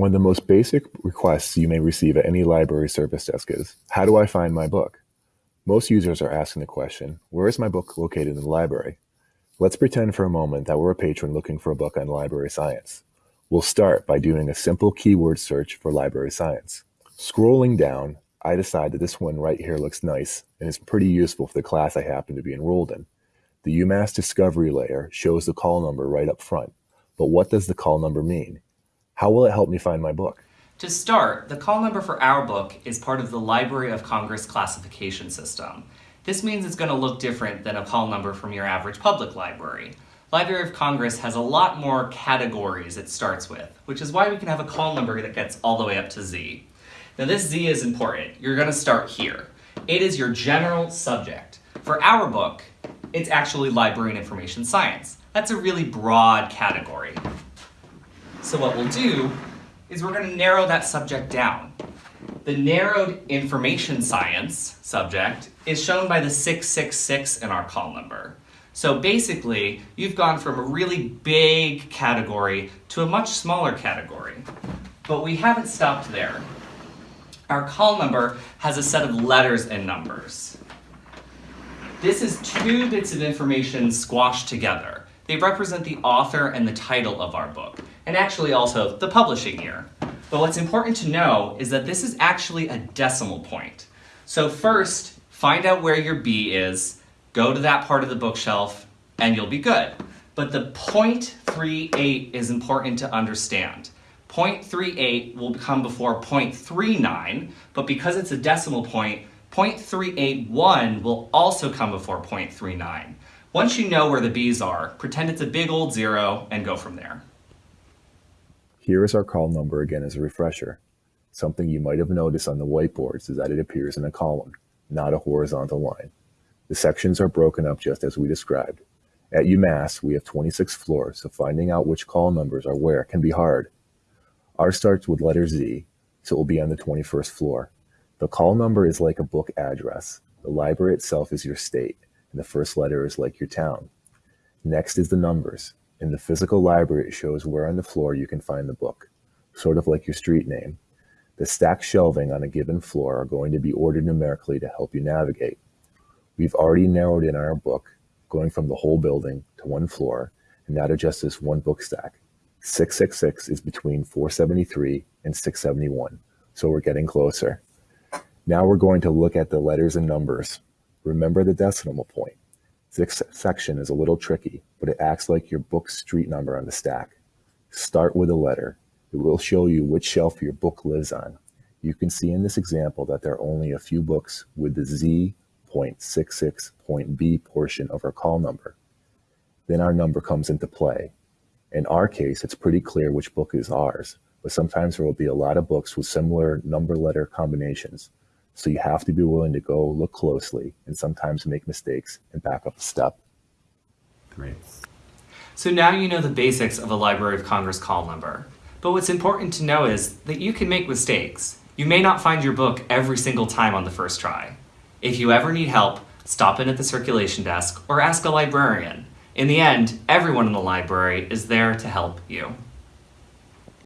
One of the most basic requests you may receive at any library service desk is, how do I find my book? Most users are asking the question, where is my book located in the library? Let's pretend for a moment that we're a patron looking for a book on library science. We'll start by doing a simple keyword search for library science. Scrolling down, I decide that this one right here looks nice and is pretty useful for the class I happen to be enrolled in. The UMass Discovery layer shows the call number right up front, but what does the call number mean? How will it help me find my book? To start, the call number for our book is part of the Library of Congress classification system. This means it's going to look different than a call number from your average public library. Library of Congress has a lot more categories it starts with, which is why we can have a call number that gets all the way up to Z. Now this Z is important. You're going to start here. It is your general subject. For our book, it's actually library and information science. That's a really broad category. So what we'll do is we're going to narrow that subject down. The narrowed information science subject is shown by the 666 in our call number. So basically, you've gone from a really big category to a much smaller category. But we haven't stopped there. Our call number has a set of letters and numbers. This is two bits of information squashed together. They represent the author and the title of our book and actually also the publishing year. But what's important to know is that this is actually a decimal point. So first, find out where your B is, go to that part of the bookshelf, and you'll be good. But the 0.38 is important to understand. 0.38 will come before 0.39, but because it's a decimal point, 0.381 will also come before 0.39. Once you know where the B's are, pretend it's a big old zero and go from there. Here is our call number again as a refresher. Something you might have noticed on the whiteboards is that it appears in a column, not a horizontal line. The sections are broken up just as we described. At UMass, we have 26 floors, so finding out which call numbers are where can be hard. Ours starts with letter Z, so it will be on the 21st floor. The call number is like a book address. The library itself is your state, and the first letter is like your town. Next is the numbers. In the physical library, it shows where on the floor you can find the book, sort of like your street name. The stacked shelving on a given floor are going to be ordered numerically to help you navigate. We've already narrowed in our book, going from the whole building to one floor, and now to just this one book stack. 666 is between 473 and 671, so we're getting closer. Now we're going to look at the letters and numbers. Remember the decimal point. This section is a little tricky, but it acts like your book's street number on the stack. Start with a letter. It will show you which shelf your book lives on. You can see in this example that there are only a few books with the Z.66.B portion of our call number. Then our number comes into play. In our case, it's pretty clear which book is ours, but sometimes there will be a lot of books with similar number letter combinations. So you have to be willing to go look closely and sometimes make mistakes and back up a step. Great. So now you know the basics of a Library of Congress call number. But what's important to know is that you can make mistakes. You may not find your book every single time on the first try. If you ever need help, stop in at the circulation desk or ask a librarian. In the end, everyone in the library is there to help you.